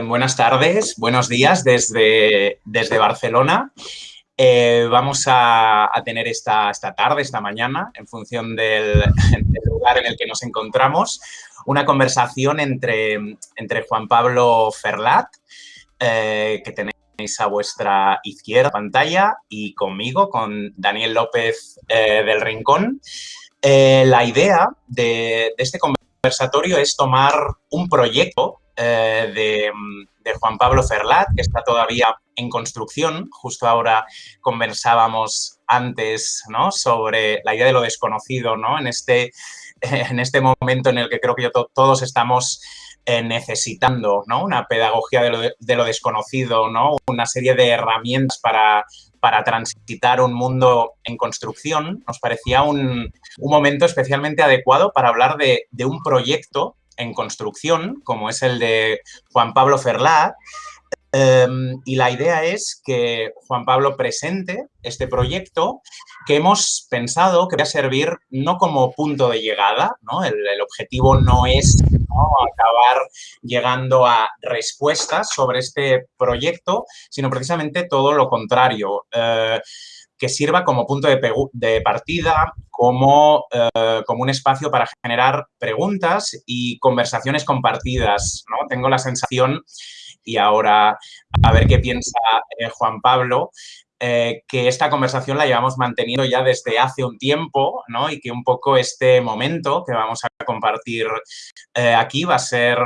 Buenas tardes, buenos días desde, desde Barcelona. Eh, vamos a, tener esta, esta, tarde, esta mañana, en función del, lugar en el que nos encontramos, una conversación entre, entre Juan Pablo Ferlat, eh, que tenéis a vuestra izquierda pantalla, y conmigo, con Daniel López eh, del Rincón. la idea de, de este conversatorio es tomar un proyecto de, de, Juan Pablo Ferlat, que está todavía en construcción. Justo ahora conversábamos antes ¿no? sobre la idea de lo desconocido ¿no? en, este, en este momento en el que creo que todos estamos eh, necesitando ¿no? una pedagogía de lo, de lo, desconocido, ¿no? una serie de herramientas para, para transitar un mundo en construcción, nos parecía un, un momento especialmente adecuado para hablar de, de un proyecto en construcción, como es el de Juan Pablo Ferlat, em, y la idea es que Juan Pablo presente este proyecto que hemos pensado que va a servir no como punto de llegada, ¿no? El, objetivo no es acabar llegando a respuestas sobre este proyecto, sino precisamente todo lo contrario. Eh, que sirva como punto de, partida, como, eh, como, un espacio para generar preguntas y conversaciones compartidas. ¿no? Tengo la sensación, y ahora a ver qué piensa eh, Juan Pablo, eh, que esta conversación la llevamos manteniendo ya desde hace un tiempo, ¿no? Y que un poco este momento que vamos a compartir aquí va a ser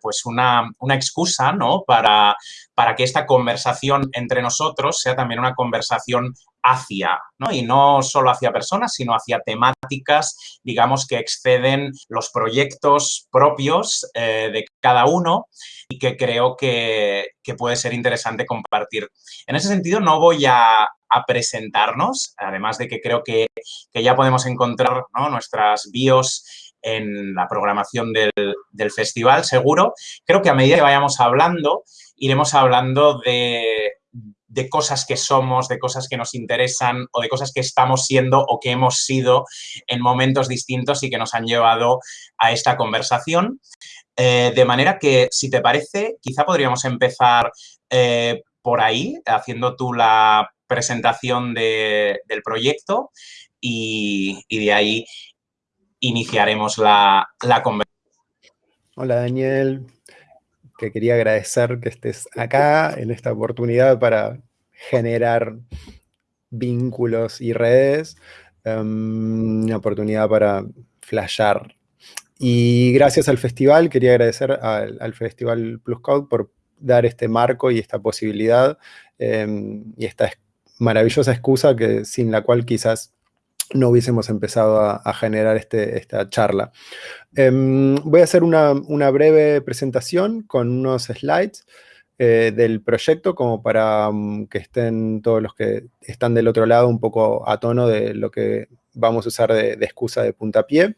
pues una, una, excusa, ¿no? Para, para que esta conversación entre nosotros sea también una conversación hacia, ¿no? Y no solo hacia personas, sino hacia temáticas, digamos, que exceden los proyectos propios de cada uno y que creo que, que, puede ser interesante compartir. En ese sentido, no voy a, a presentarnos, además de que creo que, que ya podemos encontrar ¿no? nuestras bios en la programación del, del, festival, seguro. Creo que a medida que vayamos hablando, iremos hablando de, de cosas que somos, de cosas que nos interesan o de cosas que estamos siendo o que hemos sido en momentos distintos y que nos han llevado a esta conversación. Eh, de manera que, si te parece, quizá podríamos empezar eh, por ahí, haciendo tú la presentación de, del proyecto y, y, de ahí iniciaremos la, la conversación. Hola, Daniel. Que quería agradecer que estés acá en esta oportunidad para generar vínculos y redes. Um, una oportunidad para flashear y gracias al festival, quería agradecer al, Festival Plus Code por dar este marco y esta posibilidad em, y esta maravillosa excusa que, sin la cual quizás no hubiésemos empezado a, generar este, esta charla. Em, voy a hacer una, una, breve presentación con unos slides eh, del proyecto como para um, que estén todos los que están del otro lado un poco a tono de lo que vamos a usar de, excusa de puntapié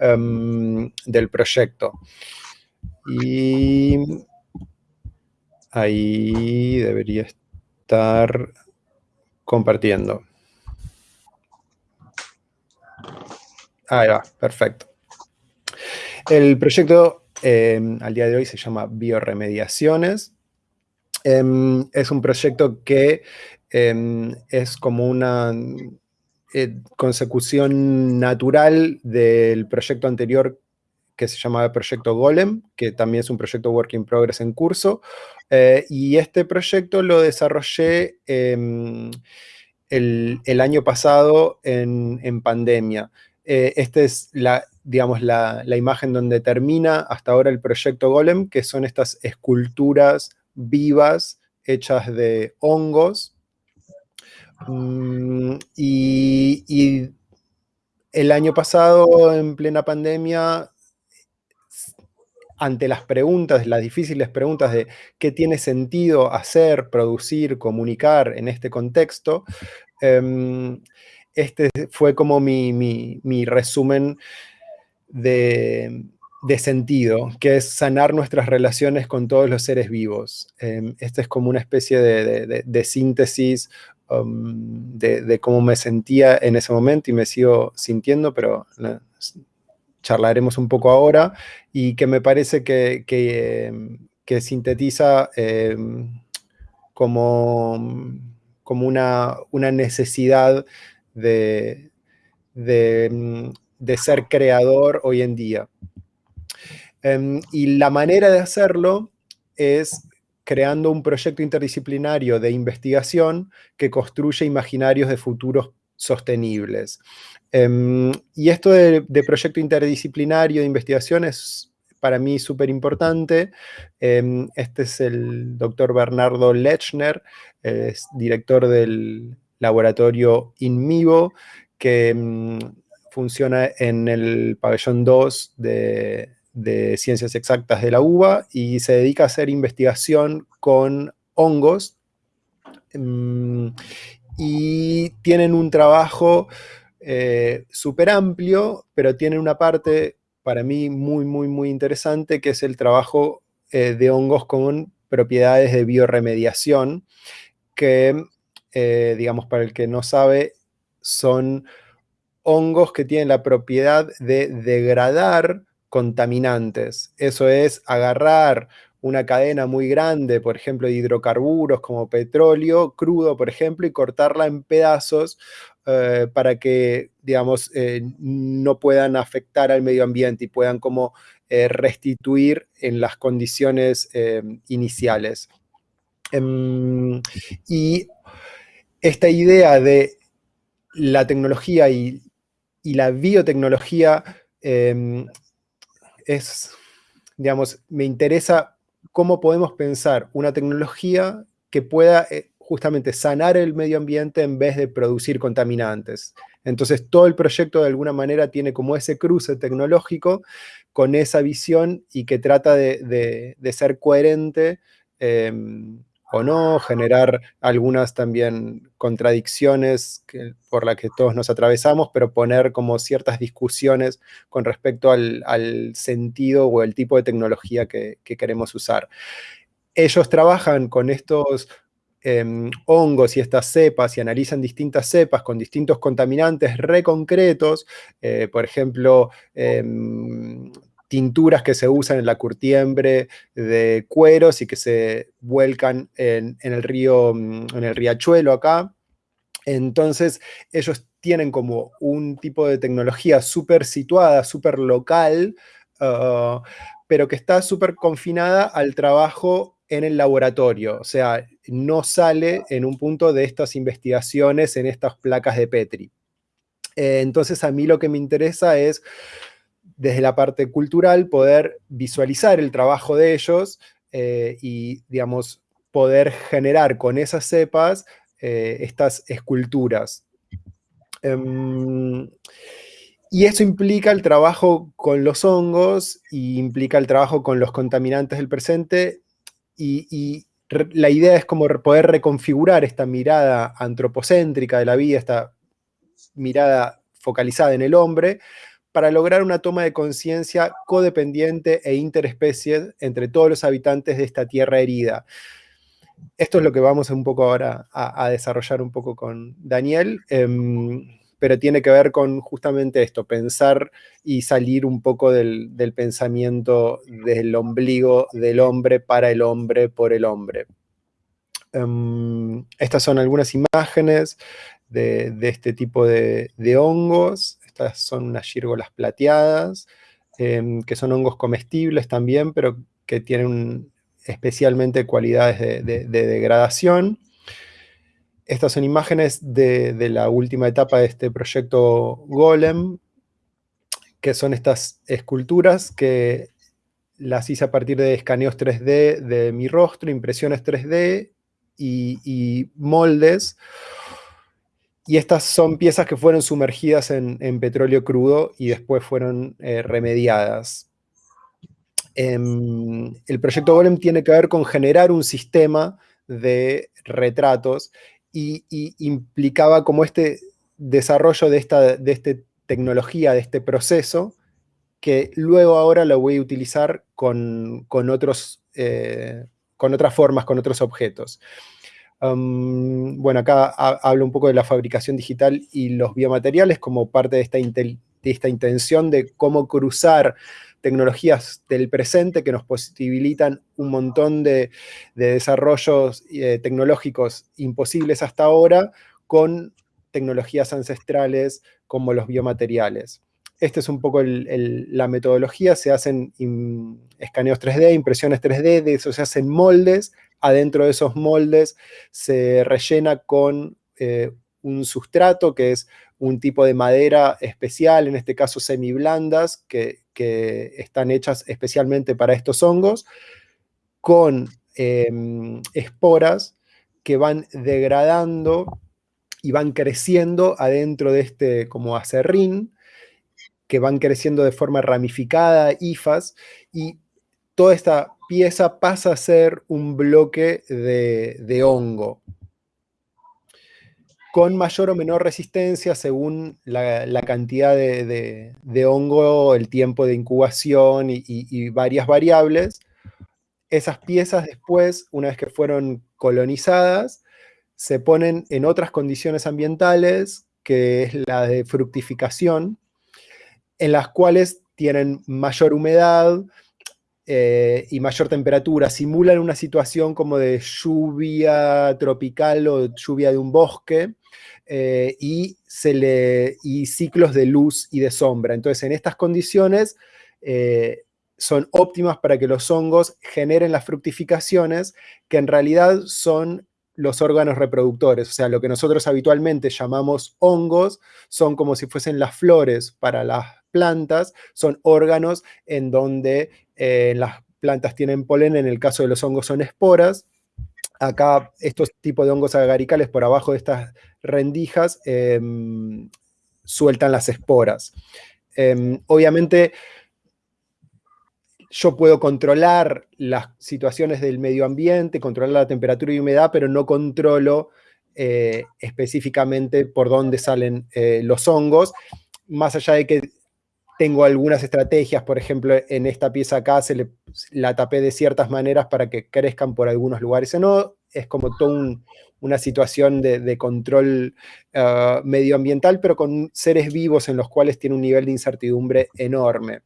um, del proyecto. Y ahí debería estar compartiendo. Ahí va, perfecto. El proyecto eh, al día de hoy se llama Bioremediaciones. Em, es un proyecto que em, es como una eh, consecución natural del proyecto anterior que se llamaba Proyecto Golem, que también es un proyecto Work in Progress en curso. Eh, y este proyecto lo desarrollé em, el, año pasado en, pandemia. Eh, esta es la, digamos, la, la, imagen donde termina hasta ahora el proyecto Golem, que son estas esculturas vivas hechas de hongos. Mm, y, el año pasado, en plena pandemia, ante las preguntas, las difíciles preguntas de qué tiene sentido hacer, producir, comunicar en este contexto, em, este fue como mi resumen de, de sentido, que es sanar nuestras relaciones con todos los seres vivos. Eh, esta es como una especie de, síntesis um, de, cómo me sentía en ese momento y me sigo sintiendo, pero charlaremos un poco ahora, y que me parece que, que, que sintetiza em, como, como una, necesidad de, de, ser creador hoy en día. Em, y la manera de hacerlo es creando un proyecto interdisciplinario de investigación que construye imaginarios de futuros sostenibles. Em, y esto de, proyecto interdisciplinario de investigación es para mí súper importante. Em, este es el doctor Bernardo Lechner, es director del laboratorio InMivo, que em, funciona en el pabellón 2 de, de Ciencias Exactas de la UBA y se dedica a hacer investigación con hongos y tienen un trabajo eh, súper amplio, pero tienen una parte para mí muy, muy, muy interesante, que es el trabajo eh, de hongos con propiedades de bioremediación, que, eh, digamos, para el que no sabe, son hongos que tienen la propiedad de degradar contaminantes. Eso es agarrar una cadena muy grande, por ejemplo, de hidrocarburos como petróleo crudo, por ejemplo, y cortarla en pedazos eh, para que, digamos, eh, no puedan afectar al medio ambiente y puedan como restituir en las condiciones iniciales. Em, y esta idea de la tecnología y, la biotecnología em, es, digamos, me interesa cómo podemos pensar una tecnología que pueda eh, justamente sanar el medio ambiente en vez de producir contaminantes. Entonces todo el proyecto de alguna manera tiene como ese cruce tecnológico con esa visión y que trata de, ser coherente em, o no, generar algunas también contradicciones por las que todos nos atravesamos, pero poner como ciertas discusiones con respecto al, sentido o el tipo de tecnología que, queremos usar. Ellos trabajan con estos em, hongos y estas cepas y analizan distintas cepas con distintos contaminantes reconcretos, eh, por ejemplo, em, tinturas que se usan en la curtiembre de cueros y que se vuelcan en, el río, mm, en el riachuelo acá. Entonces ellos tienen como un tipo de tecnología súper situada, súper local, ah, pero que está súper confinada al trabajo en el laboratorio, o sea, no sale en un punto de estas investigaciones en estas placas de Petri. Eh, entonces a mí lo que me interesa es desde la parte cultural, poder visualizar el trabajo de ellos eh, y, digamos, poder generar con esas cepas eh, estas esculturas. Em, y eso implica el trabajo con los hongos y implica el trabajo con los contaminantes del presente y, la idea es como poder reconfigurar esta mirada antropocéntrica de la vida, esta mirada focalizada en el hombre, para lograr una toma de conciencia codependiente e interespecie entre todos los habitantes de esta tierra herida. Esto es lo que vamos un poco ahora a, desarrollar un poco con Daniel, em, pero tiene que ver con justamente esto, pensar y salir un poco del, pensamiento del ombligo del hombre para el hombre por el hombre. Em, estas son algunas imágenes de, este tipo de hongos son unas gírgolas plateadas, em, que son hongos comestibles también, pero que tienen especialmente cualidades de, degradación. Estas son imágenes de, la última etapa de este proyecto Golem, que son estas esculturas que las hice a partir de escaneos 3D de mi rostro, impresiones 3D y, y moldes y estas son piezas que fueron sumergidas en, petróleo crudo y después fueron eh, remediadas. Em, el proyecto Golem tiene que ver con generar un sistema de retratos y, implicaba como este desarrollo de esta, de este tecnología, de este proceso, que luego ahora lo voy a utilizar con, otros, eh, con otras formas, con otros objetos bueno, acá hablo un poco de la fabricación digital y los biomateriales como parte de esta, intención de cómo cruzar tecnologías del presente que nos posibilitan un montón de, desarrollos eh, tecnológicos imposibles hasta ahora con tecnologías ancestrales como los biomateriales. Esta es un poco la metodología, se hacen escaneos 3D, impresiones 3D, de eso se hacen moldes, adentro de esos moldes se rellena con eh, un sustrato que es un tipo de madera especial, en este caso semiblandas, que, que están hechas especialmente para estos hongos, con em, esporas que van degradando y van creciendo adentro de este como acerrín, que van creciendo de forma ramificada, ifas, y toda esta pieza pasa a ser un bloque de, hongo, con mayor o menor resistencia según la, cantidad de, hongo, el tiempo de incubación y, y, varias variables. Esas piezas después, una vez que fueron colonizadas, se ponen en otras condiciones ambientales, que es la de fructificación, en las cuales tienen mayor humedad eh, y mayor temperatura, simulan una situación como de lluvia tropical o lluvia de un bosque, eh, y, ciclos de luz y de sombra. Entonces, en estas condiciones eh, son óptimas para que los hongos generen las fructificaciones, que en realidad son los órganos reproductores, o sea, lo que nosotros habitualmente llamamos hongos, son como si fuesen las flores para las plantas, son órganos en donde eh, las plantas tienen polen, en el caso de los hongos son esporas, acá estos tipos de hongos agaricales por abajo de estas rendijas em, sueltan las esporas. Em, obviamente yo puedo controlar las situaciones del medio ambiente, controlar la temperatura y humedad, pero no controlo eh, específicamente por dónde salen eh, los hongos, más allá de que tengo algunas estrategias, por ejemplo, en esta pieza acá se la tapé de ciertas maneras para que crezcan por algunos lugares o no, es como toda una situación de, control ah, medioambiental, pero con seres vivos en los cuales tiene un nivel de incertidumbre enorme.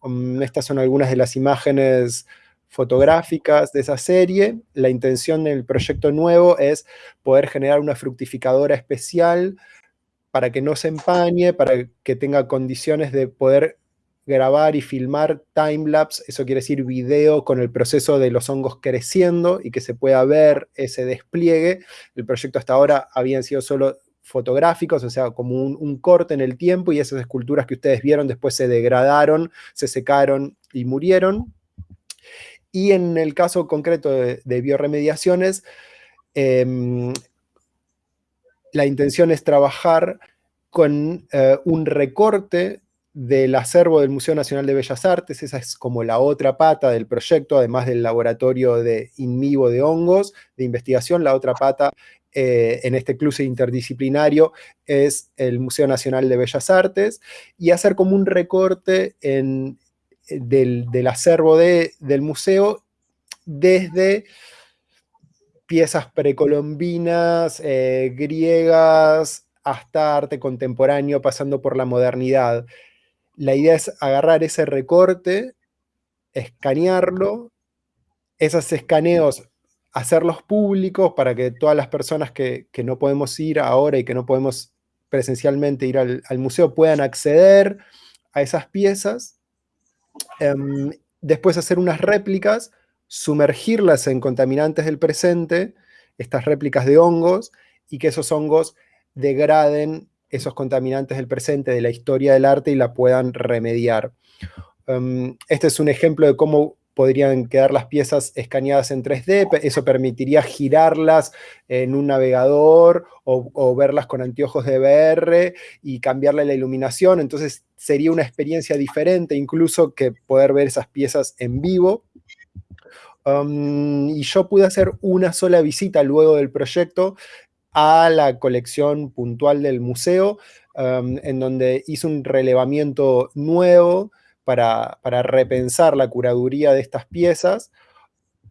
Um, estas son algunas de las imágenes fotográficas de esa serie. La intención del proyecto nuevo es poder generar una fructificadora especial para que no se empañe, para que tenga condiciones de poder grabar y filmar timelapse, eso quiere decir video con el proceso de los hongos creciendo y que se pueda ver ese despliegue. El proyecto hasta ahora habían sido solo fotográficos, o sea, como un, corte en el tiempo y esas esculturas que ustedes vieron después se degradaron, se secaron y murieron. Y en el caso concreto de, bioremediaciones, em, la intención es trabajar con eh, un recorte del acervo del Museo Nacional de Bellas Artes, esa es como la otra pata del proyecto, además del laboratorio de in vivo de hongos, de investigación, la otra pata eh, en este cruce interdisciplinario es el Museo Nacional de Bellas Artes, y hacer como un recorte eh, del, acervo del museo desde piezas precolombinas, eh, griegas, hasta arte contemporáneo, pasando por la modernidad. La idea es agarrar ese recorte, escanearlo, esos escaneos hacerlos públicos para que todas las personas que, no podemos ir ahora y que no podemos presencialmente ir al, museo puedan acceder a esas piezas. Em, después hacer unas réplicas, sumergirlas en contaminantes del presente, estas réplicas de hongos, y que esos hongos degraden esos contaminantes del presente, de la historia del arte, y la puedan remediar. Em, este es un ejemplo de cómo podrían quedar las piezas escaneadas en 3D, eso permitiría girarlas en un navegador o, verlas con anteojos de VR y cambiarle la iluminación, entonces sería una experiencia diferente incluso que poder ver esas piezas en vivo. Y yo pude hacer una sola visita luego del proyecto a la colección puntual del museo, en donde hice un relevamiento nuevo, para, repensar la curaduría de estas piezas.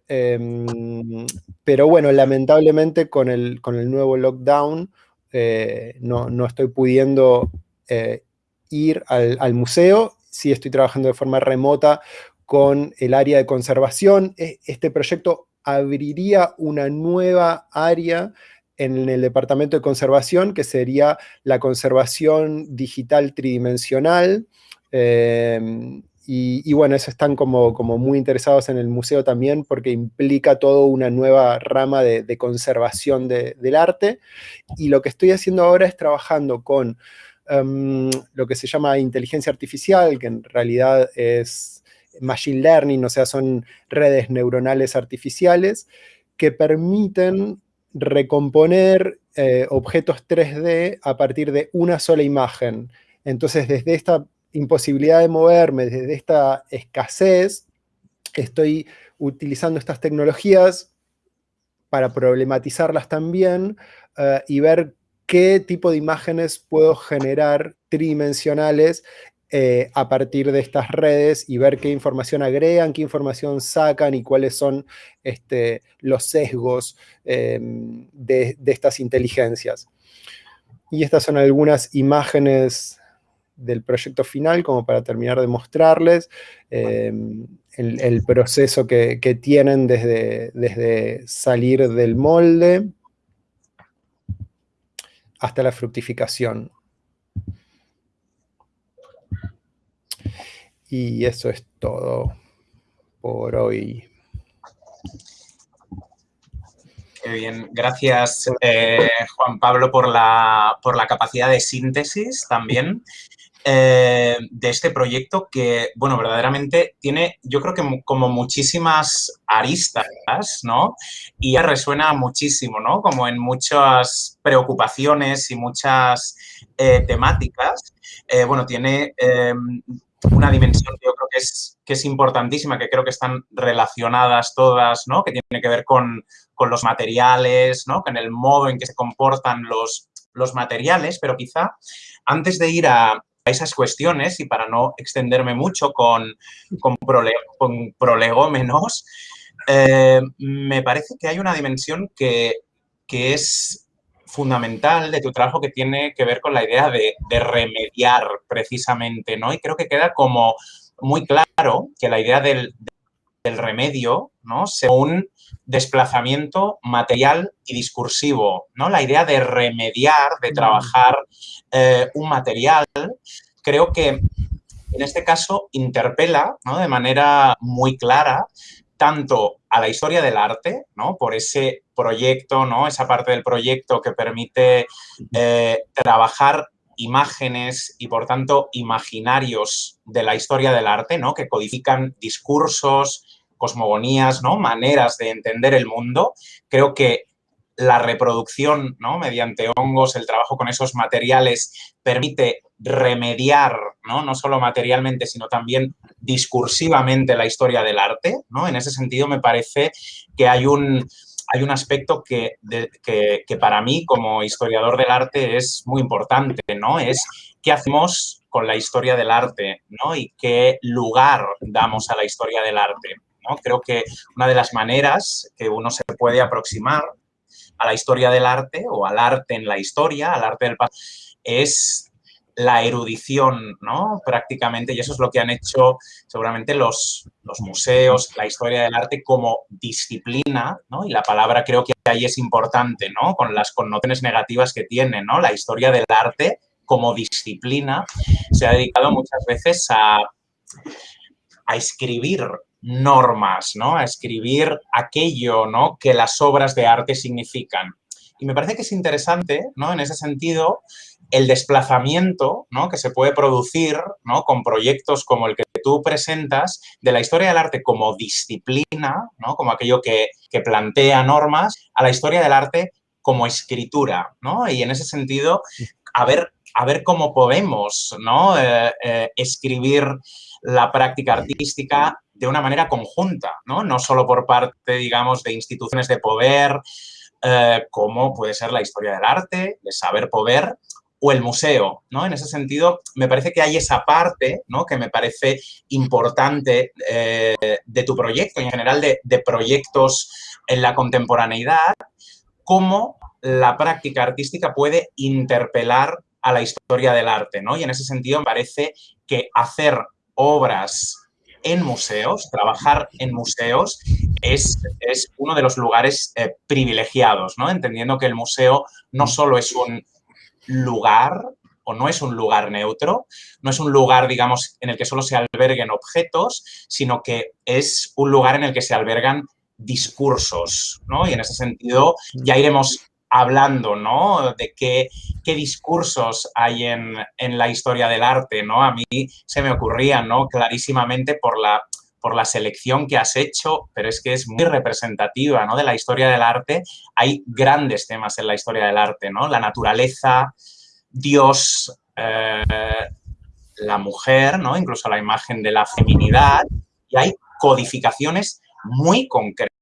Em, pero bueno, lamentablemente con el, con el nuevo lockdown eh, no, estoy pudiendo eh, ir al, museo. sí estoy trabajando de forma remota con el área de conservación. E, este proyecto abriría una nueva área en el departamento de conservación, que sería la conservación digital tridimensional. Em, y, bueno, eso están como, muy interesados en el museo también porque implica toda una nueva rama de, conservación del arte. Y lo que estoy haciendo ahora es trabajando con em, lo que se llama inteligencia artificial, que en realidad es machine learning, o sea, son redes neuronales artificiales que permiten recomponer eh, objetos 3D a partir de una sola imagen. Entonces, desde esta imposibilidad de moverme, desde esta escasez, estoy utilizando estas tecnologías para problematizarlas también eh, y ver qué tipo de imágenes puedo generar tridimensionales eh, a partir de estas redes y ver qué información agregan, qué información sacan y cuáles son este, los sesgos em, de, estas inteligencias. Y estas son algunas imágenes del proyecto final, como para terminar de mostrarles em, el, proceso que, tienen desde, desde salir del molde hasta la fructificación. Y eso es todo por hoy. Qué bien, gracias eh, Juan Pablo por la, por la capacidad de síntesis también. Eh, de este proyecto que, bueno, verdaderamente tiene, yo creo que como muchísimas aristas, ¿no? Y ya resuena muchísimo, ¿no? Como en muchas preocupaciones y muchas eh, temáticas. Bueno, tiene una dimensión que yo creo que es, que es importantísima, que creo que están relacionadas todas, ¿no? Que tiene que ver con, con los materiales, ¿no? Con el modo en que se comportan los, los materiales, pero quizá antes de ir a, esas cuestiones y para no extenderme mucho con, con, prolegómenos, eh, me parece que hay una dimensión que, es fundamental de tu trabajo que tiene que ver con la idea de, remediar precisamente, ¿no? Y creo que queda como muy claro que la idea del, remedio, ¿no? Sea un desplazamiento material y discursivo, ¿no? La idea de remediar, de trabajar eh, un material, creo que en este caso interpela de manera muy clara tanto a la historia del arte, ¿no? por ese proyecto, ¿no? esa parte del proyecto que permite eh, trabajar imágenes y, por tanto, imaginarios de la historia del arte, ¿no? que codifican discursos, cosmogonías, ¿no? maneras de entender el mundo. Creo que la reproducción ¿no? mediante hongos, el trabajo con esos materiales permite remediar, ¿no? no solo materialmente, sino también discursivamente la historia del arte. ¿no? En ese sentido, me parece que hay un, hay un aspecto que, que, para mí, como historiador del arte, es muy importante, ¿no? Es qué hacemos con la historia del arte, ¿no? Y qué lugar damos a la historia del arte, ¿no? Creo que una de las maneras que uno se puede aproximar a la historia del arte o al arte en la historia, al arte del pasado, es la erudición, ¿no? Prácticamente, y eso es lo que han hecho seguramente los, los museos, la historia del arte como disciplina, ¿no? Y la palabra creo que ahí es importante, ¿no? Con las connotaciones negativas que tiene, ¿no? La historia del arte como disciplina se ha dedicado muchas veces a, a escribir normas, ¿no? A escribir aquello, ¿no? Que las obras de arte significan. Y me parece que es interesante, ¿no? En ese sentido, el desplazamiento ¿no? que se puede producir ¿no? con proyectos como el que tú presentas de la historia del arte como disciplina, ¿no? como aquello que, que, plantea normas, a la historia del arte como escritura. ¿no? Y en ese sentido, a ver, a ver cómo podemos ¿no? Eh, eh, escribir la práctica artística de una manera conjunta, ¿no? No solo por parte, digamos, de instituciones de poder, eh, como puede ser la historia del arte, de saber poder, o el museo, ¿no? En ese sentido, me parece que hay esa parte, ¿no? Que me parece importante eh, de tu proyecto y en general de, de, proyectos en la contemporaneidad, cómo la práctica artística puede interpelar a la historia del arte, ¿no? Y en ese sentido me parece que hacer obras en museos, trabajar en museos es, es uno de los lugares eh, privilegiados, ¿no? Entendiendo que el museo no solo es un lugar o no es un lugar neutro, no es un lugar, digamos, en el que solo se alberguen objetos, sino que es un lugar en el que se albergan discursos, ¿no? Y en ese sentido ya iremos hablando, ¿no? De qué, qué discursos hay en, en, la historia del arte, ¿no? A mí se me ocurría, ¿no? Clarísimamente por la, por la selección que has hecho, pero es que es muy representativa, ¿no? De la historia del arte. Hay grandes temas en la historia del arte, ¿no? La naturaleza, Dios, eh, la mujer, ¿no? Incluso la imagen de la feminidad. Y hay codificaciones muy concretas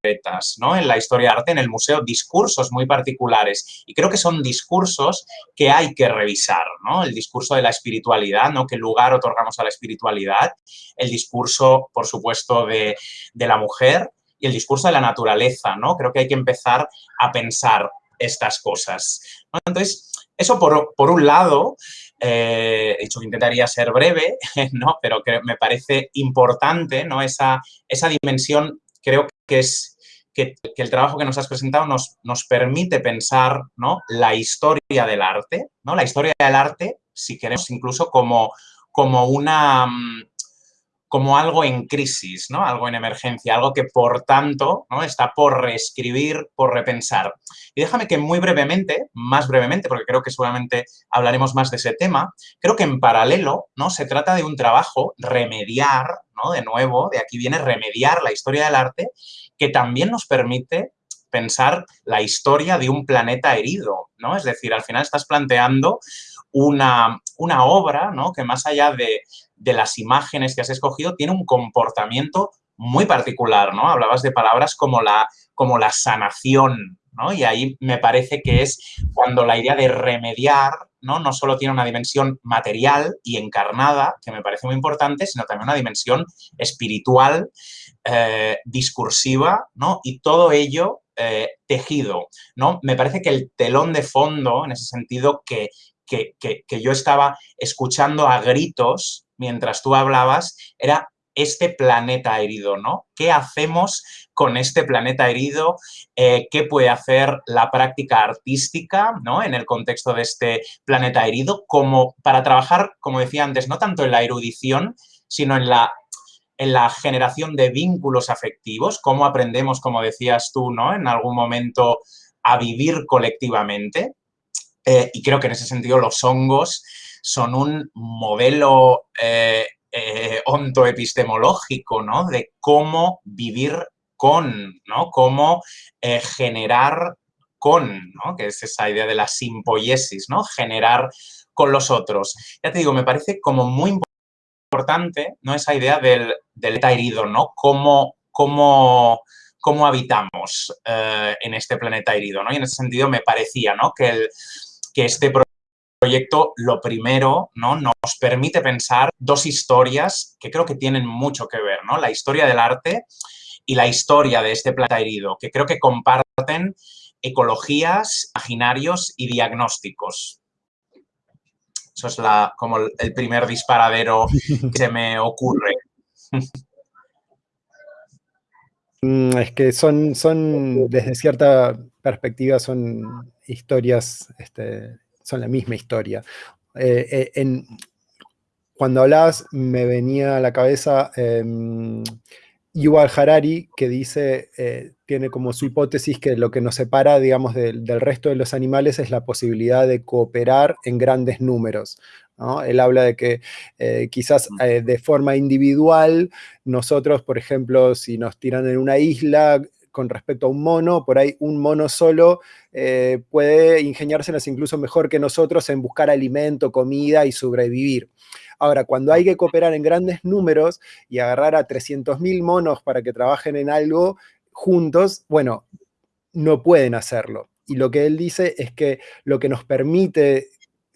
¿no? en la historia de arte, en el museo, discursos muy particulares. Y creo que son discursos que hay que revisar, ¿no? El discurso de la espiritualidad, ¿no? ¿Qué lugar otorgamos a la espiritualidad? El discurso, por supuesto, de, la mujer y el discurso de la naturaleza, ¿no? Creo que hay que empezar a pensar estas cosas. Entonces, eso por, por un lado, eh, he dicho que intentaría ser breve, ¿no? pero que me parece importante ¿no? esa, esa dimensión creo que es que, el trabajo que nos has presentado nos, nos permite pensar ¿no? la historia del arte, ¿no? la historia del arte, si queremos incluso como, como una mm, como algo en crisis, ¿no? algo en emergencia, algo que por tanto ¿no? está por reescribir, por repensar. Y déjame que muy brevemente, más brevemente, porque creo que seguramente hablaremos más de ese tema, creo que en paralelo ¿no? se trata de un trabajo remediar, ¿no? de nuevo, de aquí viene remediar la historia del arte, que también nos permite pensar la historia de un planeta herido, ¿no? Es decir, al final estás planteando una, una obra, ¿no? Que más allá de, de las imágenes que has escogido tiene un comportamiento muy particular, ¿no? Hablabas de palabras como la, como la sanación, ¿no? Y ahí me parece que es cuando la idea de remediar, ¿no? No solo tiene una dimensión material y encarnada, que me parece muy importante, sino también una dimensión espiritual, eh, discursiva, ¿no? Y todo ello eh, tejido, ¿no? Me parece que el telón de fondo, en ese sentido, que, que, que yo estaba escuchando a gritos, mientras tú hablabas, era este planeta herido, ¿no? ¿Qué hacemos con este planeta herido? Eh, ¿Qué puede hacer la práctica artística, ¿no? En el contexto de este planeta herido, como para trabajar, como decía antes, no tanto en la erudición, sino en la, en la generación de vínculos afectivos, cómo aprendemos, como decías tú, ¿no? En algún momento a vivir colectivamente. Eh, y creo que en ese sentido los hongos son un modelo eh, eh, ontoepistemológico, ¿no? De cómo vivir con, ¿no? Cómo eh, generar con, ¿no? Que es esa idea de la simpoiesis, ¿no? Generar con los otros. Ya te digo, me parece como muy importante, ¿no? Esa idea del, del herido, ¿no? Cómo, cómo, cómo habitamos en este planeta herido, ¿no? Y en ese sentido me parecía, ¿no? Que, el, que este proyecto, lo primero, ¿no? nos permite pensar dos historias que creo que tienen mucho que ver, ¿no? La historia del arte y la historia de este planeta herido, que creo que comparten ecologías, imaginarios y diagnósticos. Eso es la, como el primer disparadero que se me ocurre. Mm, es que son, son, desde cierta perspectiva, son historias este, son la misma historia. Eh, eh, en, cuando hablabas, me venía a la cabeza eh, Yuval Harari, que dice, eh, tiene como su hipótesis que lo que nos separa, digamos, del resto de los animales es la posibilidad de cooperar en grandes números. Él habla de que quizás de forma individual, nosotros, por ejemplo, si nos tiran en una isla, con respecto a un mono, por ahí un mono solo eh, puede ingeniárselas incluso mejor que nosotros en buscar alimento, comida y sobrevivir. Ahora, cuando hay que cooperar en grandes números y agarrar a 300.000 monos para que trabajen en algo juntos, bueno, no pueden hacerlo. Y lo que él dice es que lo que nos permite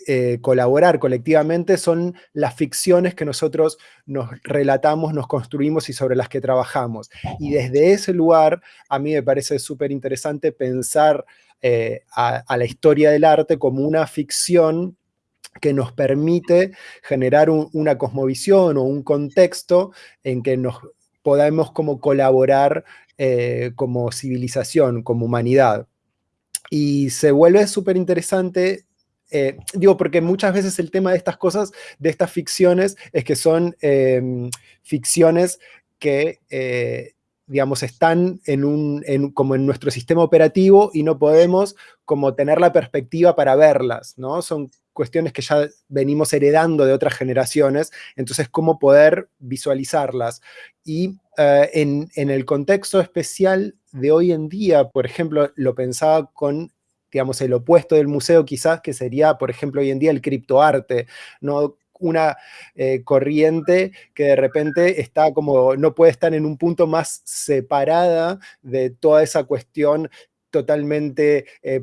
eh, colaborar colectivamente son las ficciones que nosotros nos relatamos, nos construimos y sobre las que trabajamos. Y desde ese lugar, a mí me parece súper interesante pensar eh, a, la historia del arte como una ficción que nos permite generar una cosmovisión o un contexto en que nos podamos como colaborar eh, como civilización, como humanidad. Y se vuelve súper interesante eh, digo, porque muchas veces el tema de estas cosas, de estas ficciones, es que son em, ficciones que, eh, digamos, están en un, como en nuestro sistema operativo y no podemos como tener la perspectiva para verlas, ¿no? Son cuestiones que ya venimos heredando de otras generaciones, entonces cómo poder visualizarlas. Y eh, en, en el contexto especial de hoy en día, por ejemplo, lo pensaba con digamos, el opuesto del museo quizás, que sería, por ejemplo, hoy en día el criptoarte, ¿no? una eh, corriente que de repente está como, no puede estar en un punto más separada de toda esa cuestión totalmente eh,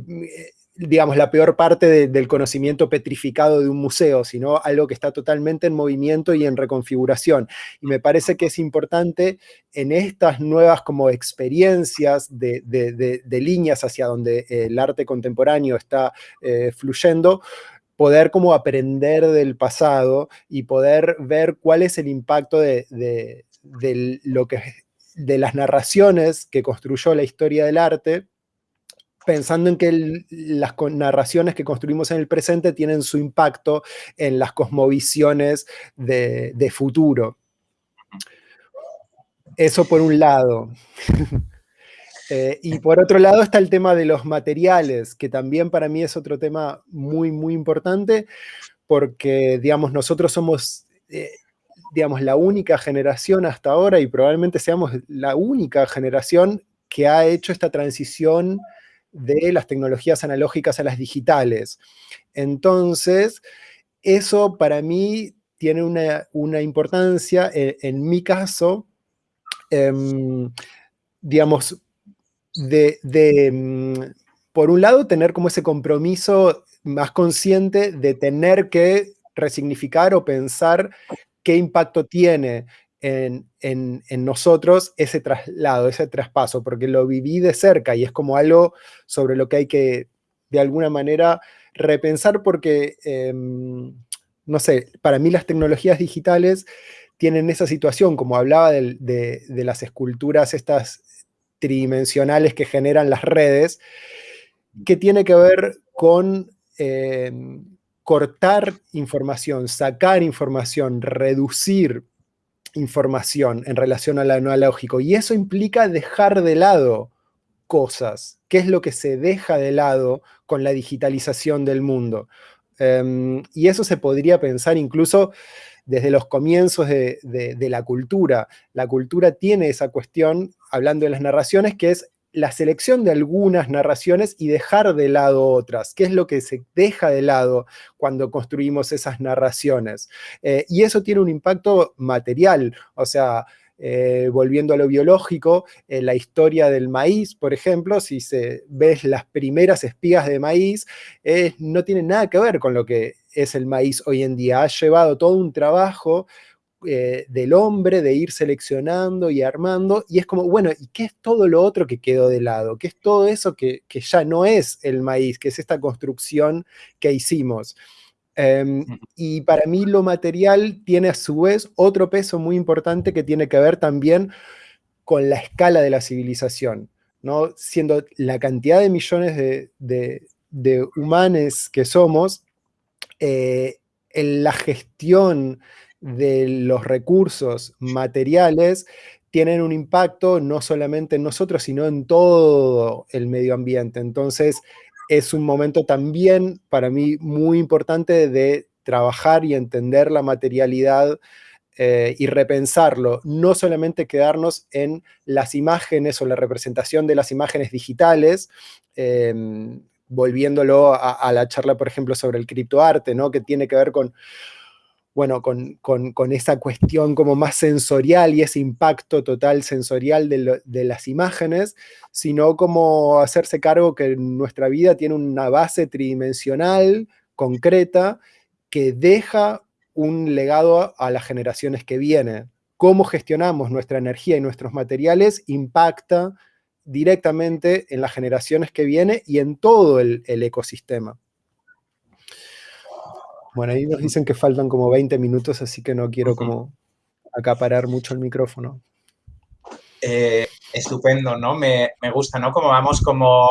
digamos, la peor parte del conocimiento petrificado de un museo, sino algo que está totalmente en movimiento y en reconfiguración. Y me parece que es importante en estas nuevas como experiencias de, líneas hacia donde el arte contemporáneo está eh, fluyendo, poder como aprender del pasado y poder ver cuál es el impacto de, lo que, de las narraciones que construyó la historia del arte pensando en que las narraciones que construimos en el presente tienen su impacto en las cosmovisiones de, futuro. Eso por un lado. Eh, y por otro lado está el tema de los materiales, que también para mí es otro tema muy, muy importante, porque, digamos, nosotros somos, eh, digamos, la única generación hasta ahora, y probablemente seamos la única generación que ha hecho esta transición de las tecnologías analógicas a las digitales. Entonces, eso para mí tiene una, importancia, eh, en, mi caso, em, digamos, de, mm, por un lado, tener como ese compromiso más consciente de tener que resignificar o pensar qué impacto tiene en, nosotros ese traslado, ese traspaso, porque lo viví de cerca y es como algo sobre lo que hay que, de alguna manera, repensar porque, em, no sé, para mí las tecnologías digitales tienen esa situación, como hablaba de, las esculturas estas tridimensionales que generan las redes, que tiene que ver con em, cortar información, sacar información, reducir información en relación a lo analógico. Y eso implica dejar de lado cosas. ¿Qué es lo que se deja de lado con la digitalización del mundo? Em, y eso se podría pensar incluso desde los comienzos de, de, la cultura. La cultura tiene esa cuestión, hablando de las narraciones, que es la selección de algunas narraciones y dejar de lado otras. ¿Qué es lo que se deja de lado cuando construimos esas narraciones? Eh, y eso tiene un impacto material, o sea, eh, volviendo a lo biológico, eh, la historia del maíz, por ejemplo, si se ves las primeras espigas de maíz, no tiene nada que ver con lo que es el maíz hoy en día. Ha llevado todo un trabajo eh, del hombre, de ir seleccionando y armando, y es como, bueno, ¿y qué es todo lo otro que quedó de lado? ¿Qué es todo eso que, ya no es el maíz, que es esta construcción que hicimos? Em, y para mí lo material tiene a su vez otro peso muy importante que tiene que ver también con la escala de la civilización, ¿no? Siendo la cantidad de millones de, humanos que somos, eh, en la gestión de los recursos materiales tienen un impacto no solamente en nosotros, sino en todo el medio ambiente. Entonces, es un momento también para mí muy importante de trabajar y entender la materialidad eh, y repensarlo, no solamente quedarnos en las imágenes o la representación de las imágenes digitales, em, volviéndolo a, a, la charla, por ejemplo, sobre el criptoarte, ¿no? que tiene que ver con bueno, con, esa cuestión como más sensorial y ese impacto total sensorial de, las imágenes, sino como hacerse cargo que nuestra vida tiene una base tridimensional, concreta, que deja un legado a las generaciones que vienen. Cómo gestionamos nuestra energía y nuestros materiales impacta directamente en las generaciones que vienen y en todo el ecosistema. Bueno, ahí nos dicen que faltan como 20 minutos, así que no quiero como acaparar mucho el micrófono. Eh, estupendo, ¿no? Me, gusta, ¿no? Como vamos como,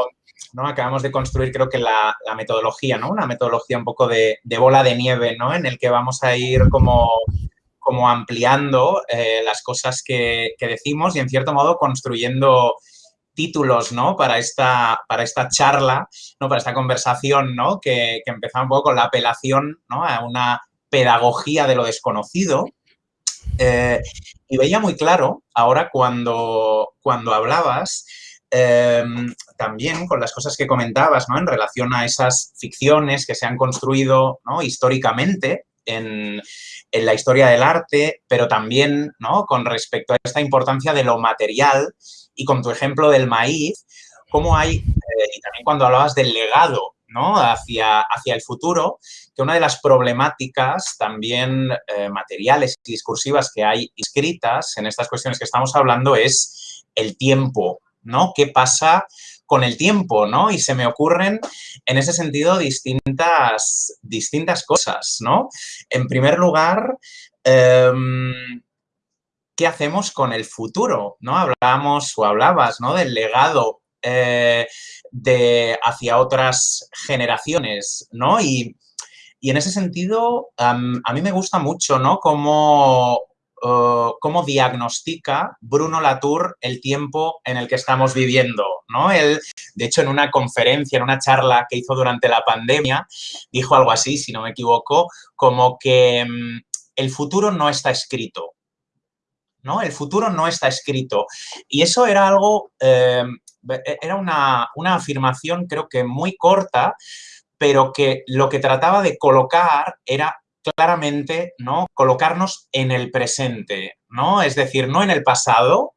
¿no? Acabamos de construir, creo que la, metodología, ¿no? Una metodología un poco de, bola de nieve, ¿no? En el que vamos a ir como, como ampliando eh, las cosas que, decimos y, en cierto modo, construyendo títulos, ¿no? Para esta, para esta charla, ¿no? Para esta conversación, ¿no? Que, que empezaba un poco con la apelación, ¿no? A una pedagogía de lo desconocido, eh, y veía muy claro ahora cuando, cuando hablabas em, también con las cosas que comentabas ¿no? en relación a esas ficciones que se han construido ¿no? históricamente en, en, la historia del arte, pero también ¿no? con respecto a esta importancia de lo material y con tu ejemplo del maíz, cómo hay, eh, y también cuando hablabas del legado ¿no? hacia, hacia el futuro, que una de las problemáticas también eh, materiales y discursivas que hay inscritas en estas cuestiones que estamos hablando es el tiempo, ¿no? ¿Qué pasa con el tiempo, ¿no? Y se me ocurren en ese sentido distintas, distintas cosas, ¿no? En primer lugar, em, ¿qué hacemos con el futuro? ¿no? Hablábamos o hablabas ¿no? del legado eh, de, hacia otras generaciones, ¿no? Y, en ese sentido, a mí me gusta mucho, ¿no? Cómo, cómo diagnostica Bruno Latour el tiempo en el que estamos viviendo, ¿no? Él, de hecho, en una conferencia, en una charla que hizo durante la pandemia, dijo algo así, si no me equivoco, como que mm, el futuro no está escrito, ¿no? El futuro no está escrito. Y eso era algo eh, era una, afirmación creo que muy corta, pero que lo que trataba de colocar era claramente, ¿no? Colocarnos en el presente, ¿no? Es decir, no en el pasado,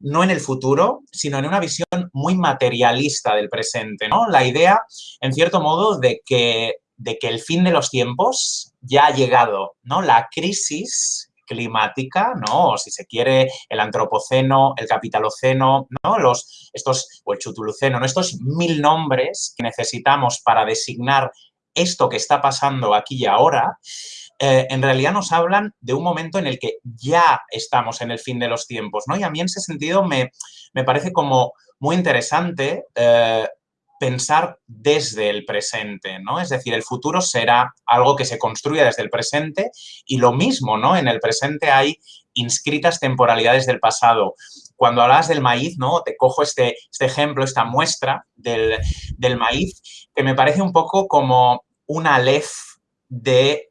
no en el futuro, sino en una visión muy materialista del presente, ¿no? La idea, en cierto modo, de que, de que el fin de los tiempos ya ha llegado, ¿no? La crisis climática, ¿no? O si se quiere, el antropoceno, el capitaloceno, ¿no? Los, estos, o el chutuluceno, ¿no? Estos mil nombres que necesitamos para designar esto que está pasando aquí y ahora, eh, en realidad nos hablan de un momento en el que ya estamos en el fin de los tiempos, ¿no? Y a mí en ese sentido me, me parece como muy interesante eh, pensar desde el presente, ¿no? Es decir, el futuro será algo que se construya desde el presente y lo mismo, ¿no? En el presente hay inscritas temporalidades del pasado. Cuando hablas del maíz, ¿no? Te cojo este, este ejemplo, esta muestra del, del maíz, que me parece un poco como una lef de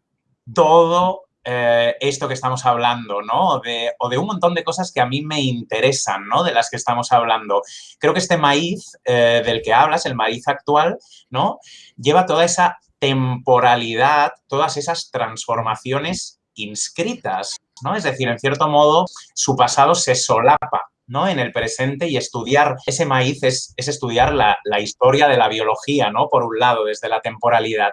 todo eh, esto que estamos hablando, ¿no? O de, un montón de cosas que a mí me interesan, ¿no? De las que estamos hablando. Creo que este maíz eh, del que hablas, el maíz actual, ¿no? Lleva toda esa temporalidad, todas esas transformaciones inscritas, ¿no? Es decir, en cierto modo, su pasado se solapa ¿no? en el presente y estudiar ese maíz es, estudiar la, la, historia de la biología, ¿no? Por un lado, desde la temporalidad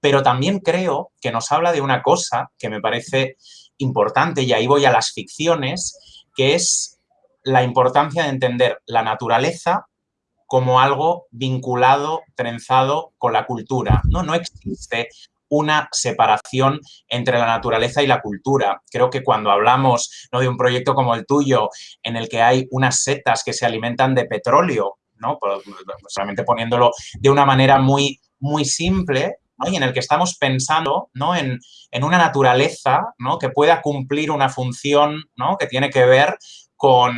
pero también creo que nos habla de una cosa que me parece importante, y ahí voy a las ficciones, que es la importancia de entender la naturaleza como algo vinculado, trenzado con la cultura. No, no existe una separación entre la naturaleza y la cultura. Creo que cuando hablamos ¿no? de un proyecto como el tuyo, en el que hay unas setas que se alimentan de petróleo, ¿no? solamente poniéndolo de una manera muy, muy simple, y en el que estamos pensando ¿no? en, una naturaleza ¿no? que pueda cumplir una función que tiene que ver con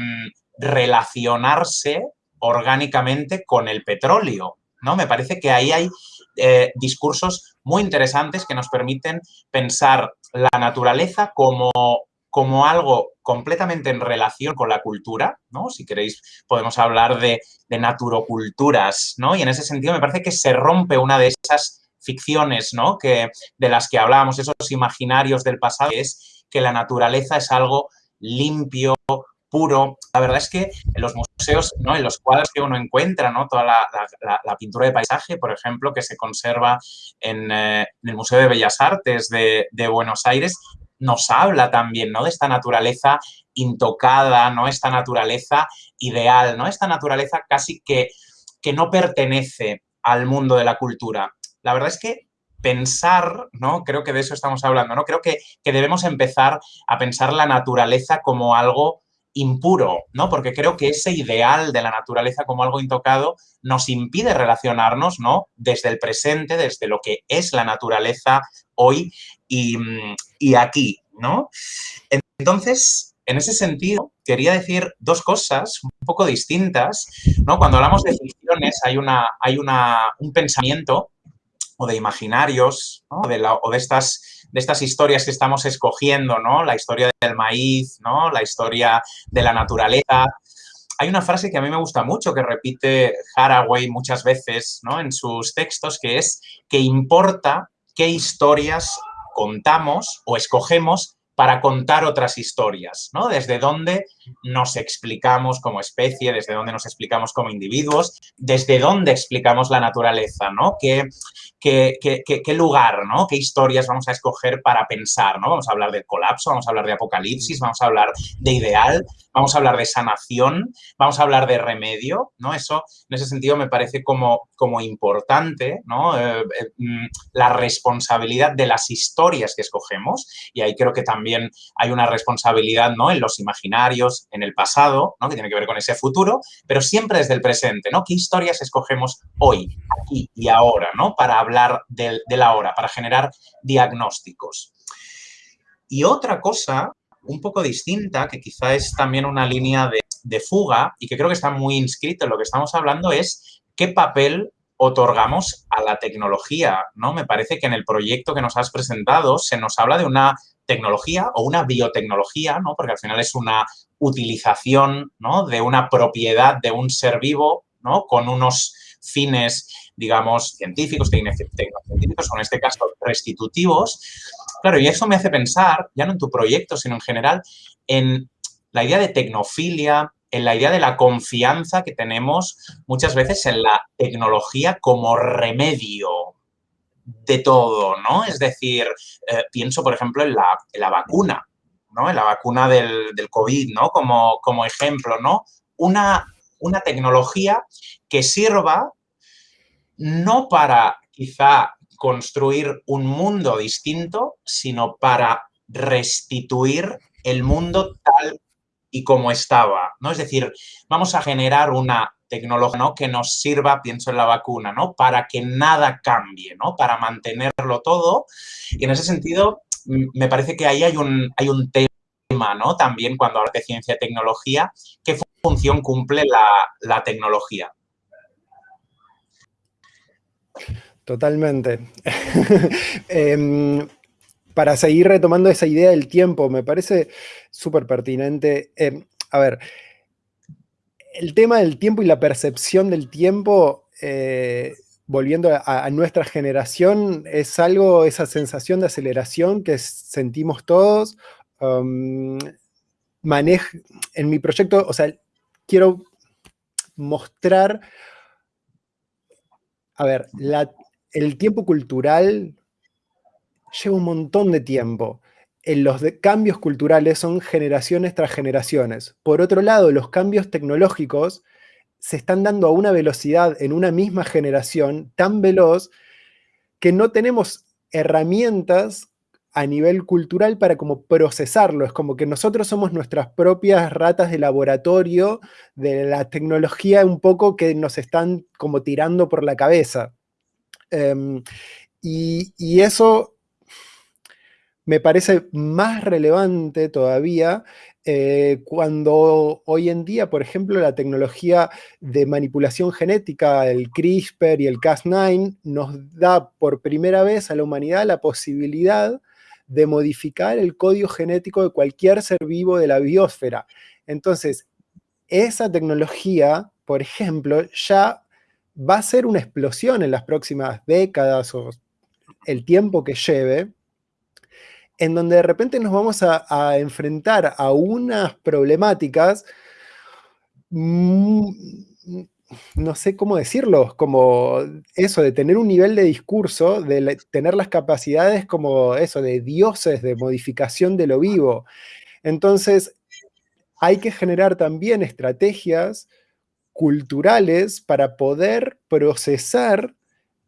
relacionarse orgánicamente con el petróleo. ¿no? Me parece que ahí hay eh, discursos muy interesantes que nos permiten pensar la naturaleza como, como algo completamente en relación con la cultura, ¿no? Si queréis, podemos hablar de, de naturoculturas, ¿no? Y en ese sentido me parece que se rompe una de esas ficciones ¿no? que, de las que hablábamos, esos imaginarios del pasado, es que la naturaleza es algo limpio, puro. La verdad es que en los museos, ¿no? en los cuadros que uno encuentra, ¿no? toda la, pintura de paisaje, por ejemplo, que se conserva en, eh, el Museo de Bellas Artes de, Buenos Aires, nos habla también ¿no? de esta naturaleza intocada, ¿no? esta naturaleza ideal, ¿no? esta naturaleza casi que, que no pertenece al mundo de la cultura. La verdad es que pensar, ¿no? Creo que de eso estamos hablando, ¿no? Creo que, que debemos empezar a pensar la naturaleza como algo impuro, ¿no? Porque creo que ese ideal de la naturaleza como algo intocado nos impide relacionarnos, ¿no? Desde el presente, desde lo que es la naturaleza hoy y, y aquí, ¿no? Entonces, en ese sentido, quería decir dos cosas un poco distintas, ¿no? Cuando hablamos de ficciones hay, una, hay una, un pensamiento o de imaginarios, o de estas, de estas historias que estamos escogiendo, ¿no? La historia del maíz, ¿no? La historia de la naturaleza. Hay una frase que a mí me gusta mucho, que repite Haraway muchas veces, ¿no? En sus textos, que es que importa qué historias contamos o escogemos para contar otras historias, ¿no? Desde dónde nos explicamos como especie, desde dónde nos explicamos como individuos, desde dónde explicamos la naturaleza, ¿no? ¿Qué, qué, qué, lugar, ¿no? ¿Qué historias vamos a escoger para pensar, ¿no? Vamos a hablar del colapso, vamos a hablar de apocalipsis, vamos a hablar de ideal, vamos a hablar de sanación, vamos a hablar de remedio, ¿no? Eso, en ese sentido, me parece como, como importante, ¿no? Eh, eh, mm, la responsabilidad de las historias que escogemos y ahí creo que también hay una responsabilidad, ¿no? En los imaginarios, en el pasado, ¿no? Que tiene que ver con ese futuro, pero siempre desde el presente, ¿no? ¿Qué historias escogemos hoy, aquí y ahora, ¿no? Para hablar del, de la hora, para generar diagnósticos. Y otra cosa un poco distinta, que quizá es también una línea de, fuga y que creo que está muy inscrito en lo que estamos hablando, es qué papel otorgamos a la tecnología, ¿no? Me parece que en el proyecto que nos has presentado se nos habla de una tecnología o una biotecnología, ¿no? Porque al final es una utilización, ¿no? De una propiedad de un ser vivo, ¿no? Con unos fines, digamos, científicos, tecnocientíficos, o en este caso restitutivos, Claro, y eso me hace pensar, ya no en tu proyecto, sino en general, en la idea de tecnofilia, en la idea de la confianza que tenemos muchas veces en la tecnología como remedio de todo, ¿no? Es decir, eh, pienso, por ejemplo, en la, vacuna, ¿no? En la vacuna del, COVID, ¿no? Como, como ejemplo, ¿no? Una, una tecnología que sirva no para quizá construir un mundo distinto, sino para restituir el mundo tal y como estaba, ¿no? Es decir, vamos a generar una tecnología ¿no? que nos sirva, pienso en la vacuna, ¿no? Para que nada cambie, ¿no? Para mantenerlo todo. Y en ese sentido, me parece que ahí hay un, hay un tema, ¿no? También cuando hablas de ciencia y tecnología, ¿qué función cumple la, la tecnología? Totalmente. Em, para seguir retomando esa idea del tiempo, me parece súper pertinente. Em, a ver, el tema del tiempo y la percepción del tiempo, eh, volviendo a, nuestra generación, es algo, esa sensación de aceleración que sentimos todos. Um, en mi proyecto, o sea, quiero mostrar, a ver, la el tiempo cultural lleva un montón de tiempo. En los cambios culturales son generaciones tras generaciones. Por otro lado, los cambios tecnológicos se están dando a una velocidad en una misma generación tan veloz que no tenemos herramientas a nivel cultural para como procesarlo. Es como que nosotros somos nuestras propias ratas de laboratorio de la tecnología un poco que nos están como tirando por la cabeza. Em, y, eso me parece más relevante todavía eh, cuando hoy en día, por ejemplo, la tecnología de manipulación genética, el CRISPR y el Cas9, nos da por primera vez a la humanidad la posibilidad de modificar el código genético de cualquier ser vivo de la biosfera. Entonces, esa tecnología, por ejemplo, ya va a ser una explosión en las próximas décadas o el tiempo que lleve, en donde de repente nos vamos a, enfrentar a unas problemáticas, mm, no sé cómo decirlo, como eso de tener un nivel de discurso, de tener las capacidades como eso, de dioses, de modificación de lo vivo. Entonces, hay que generar también estrategias culturales para poder procesar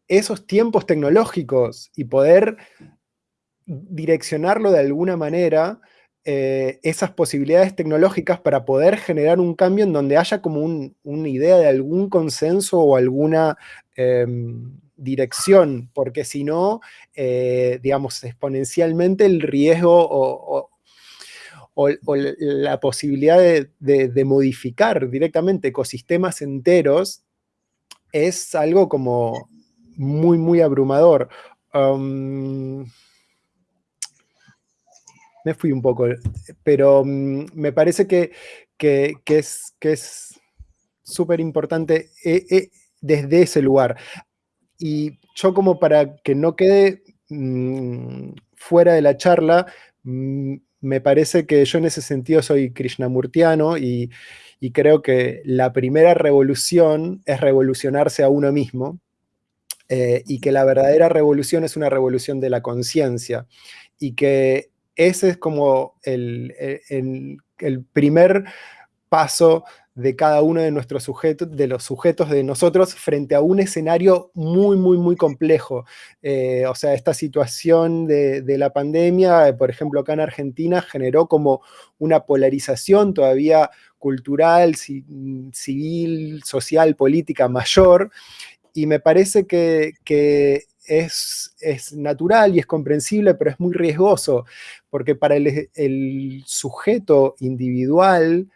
esos tiempos tecnológicos y poder direccionarlo de alguna manera, eh, esas posibilidades tecnológicas para poder generar un cambio en donde haya como una idea de algún consenso o alguna em, dirección, porque si no, eh, digamos, exponencialmente el riesgo o, la posibilidad de, modificar directamente ecosistemas enteros es algo como muy, muy abrumador. Me fui un poco, pero mm, me parece que, es que es súper importante eh, eh, desde ese lugar. Y yo como para que no quede mm, fuera de la charla, mm, me parece que yo en ese sentido soy krishnamurtiano y, y creo que la primera revolución es revolucionarse a uno mismo eh, y que la verdadera revolución es una revolución de la conciencia y que ese es como el, el primer paso de cada uno de nuestros sujetos, de los sujetos de nosotros frente a un escenario muy, muy, muy complejo. Eh, o sea, esta situación de, la pandemia, por ejemplo, acá en Argentina, generó como una polarización todavía cultural, civil, social, política mayor, y me parece que, es, es, natural y es comprensible, pero es muy riesgoso, porque para el, sujeto individual,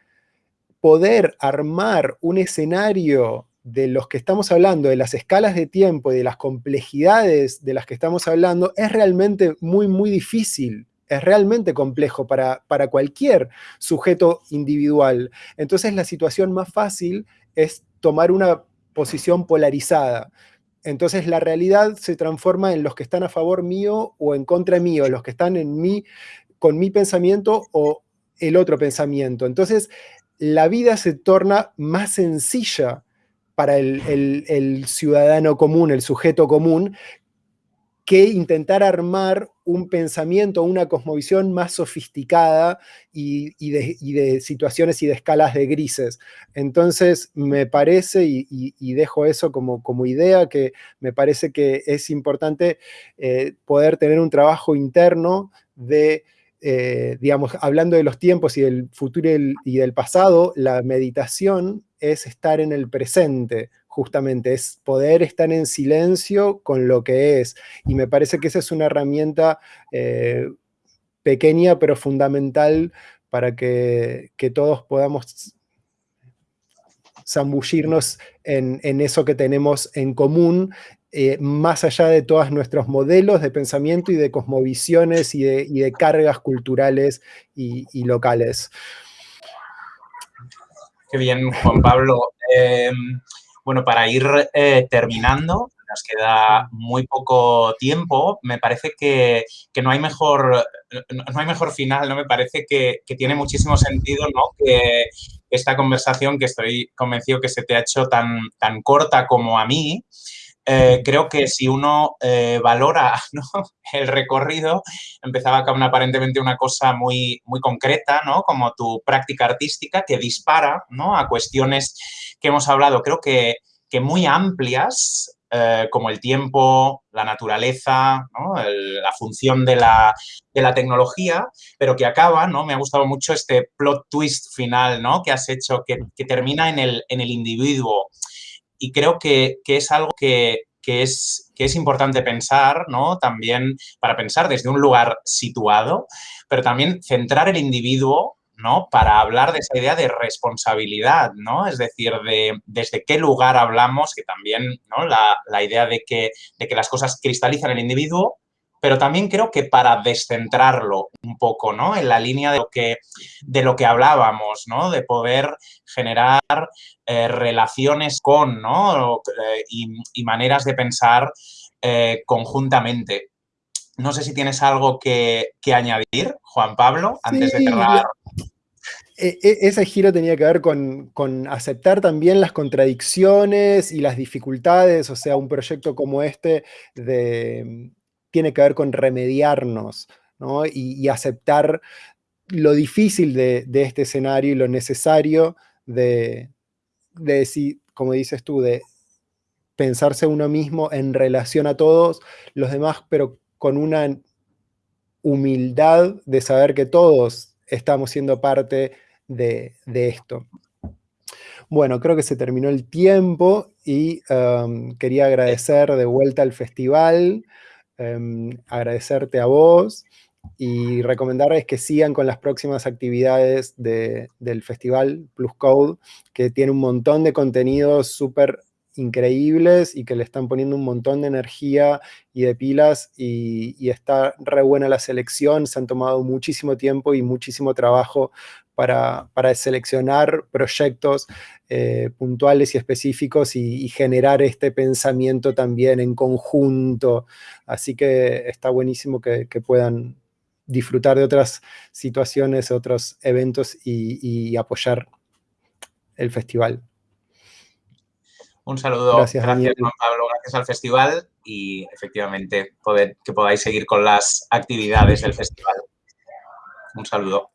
poder armar un escenario de los que estamos hablando, de las escalas de tiempo y de las complejidades de las que estamos hablando, es realmente muy, muy difícil. Es realmente complejo para, para cualquier sujeto individual. Entonces la situación más fácil es tomar una posición polarizada. Entonces la realidad se transforma en los que están a favor mío o en contra mío, los que están en mí, con mi pensamiento o el otro pensamiento. Entonces la vida se torna más sencilla para el, ciudadano común, el sujeto común, que intentar armar un pensamiento, una cosmovisión más sofisticada y, de, situaciones y de escalas de grises. Entonces, me parece, y, dejo eso como, idea, que me parece que es importante eh, poder tener un trabajo interno de eh, digamos, hablando de los tiempos y del futuro y del pasado, la meditación es estar en el presente, justamente, es poder estar en silencio con lo que es. Y me parece que esa es una herramienta eh, pequeña pero fundamental para que, todos podamos zambullirnos en, eso que tenemos en común eh, más allá de todos nuestros modelos de pensamiento y de cosmovisiones y de, cargas culturales y, locales. Qué bien, Juan Pablo. Eh, bueno, para ir eh, terminando, nos queda muy poco tiempo. Me parece que, no, hay mejor, no hay mejor final, ¿no? Me parece que, tiene muchísimo sentido, ¿no? Que esta conversación, que estoy convencido que se te ha hecho tan, tan corta como a mí, eh, creo que si uno eh, valora el recorrido, empezaba con aparentemente una cosa muy, muy concreta, ¿no? como tu práctica artística, que dispara ¿no? a cuestiones que hemos hablado, creo que, que muy amplias, eh, como el tiempo, la naturaleza, la función de la, de la, tecnología, pero que acaba, ¿no? Me ha gustado mucho este plot twist final, ¿no? Que has hecho, que, que termina en el, en el individuo y creo que, es algo que, es, que es importante pensar, ¿no? También para pensar desde un lugar situado, pero también centrar el individuo, ¿no? Para hablar de esa idea de responsabilidad, ¿no? Es decir, de desde qué lugar hablamos, que también, ¿no? La, la idea de que, de que las cosas cristalizan el individuo, pero también creo que para descentrarlo un poco, ¿no? En la línea de lo que, de lo que hablábamos, ¿no? De poder generar eh, relaciones con, ¿no? Eh, y, maneras de pensar eh, conjuntamente. No sé si tienes algo que, añadir, Juan Pablo, antes de cerrar. E, ese giro tenía que ver con, con, aceptar también las contradicciones y las dificultades, o sea, un proyecto como este de, tiene que ver con remediarnos y, aceptar lo difícil de, este escenario y lo necesario de, decir, como dices tú, de pensarse uno mismo en relación a todos los demás, pero con una humildad de saber que todos estamos siendo parte de, esto. Bueno, creo que se terminó el tiempo y um, quería agradecer de vuelta al festival, um, agradecerte a vos y recomendarles que sigan con las próximas actividades del festival Plus Code, que tiene un montón de contenidos súper increíbles y que le están poniendo un montón de energía y de pilas y, está re buena la selección, se han tomado muchísimo tiempo y muchísimo trabajo para, seleccionar proyectos eh, puntuales y específicos y, generar este pensamiento también en conjunto. Así que está buenísimo que, puedan disfrutar de otras situaciones, otros eventos y apoyar el festival. Un saludo, gracias, gracias Juan Pablo, gracias al festival y efectivamente poder, que podáis seguir con las actividades del festival. Un saludo.